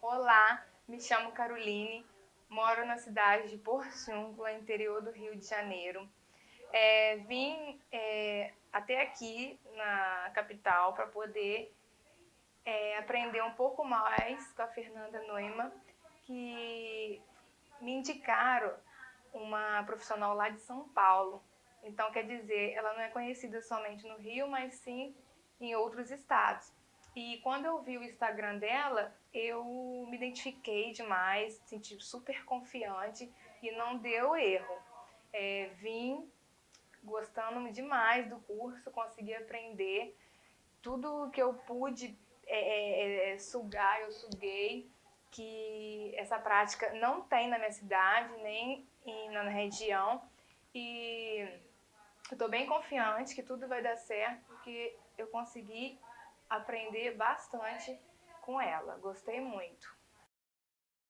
Olá, me chamo Caroline, moro na cidade de Porciúncula, interior do Rio de Janeiro. É, vim é, até aqui na capital para poder é, aprender um pouco mais com a Fernanda Noima, que me indicaram uma profissional lá de São Paulo. Então, quer dizer, ela não é conhecida somente no Rio, mas sim em outros estados. E quando eu vi o Instagram dela, eu me identifiquei demais, senti super confiante e não deu erro. É, vim gostando demais do curso, consegui aprender tudo que eu pude é, é, é sugar, eu suguei, que essa prática não tem na minha cidade, nem na região. E estou bem confiante que tudo vai dar certo, porque eu consegui aprender bastante com ela. Gostei muito.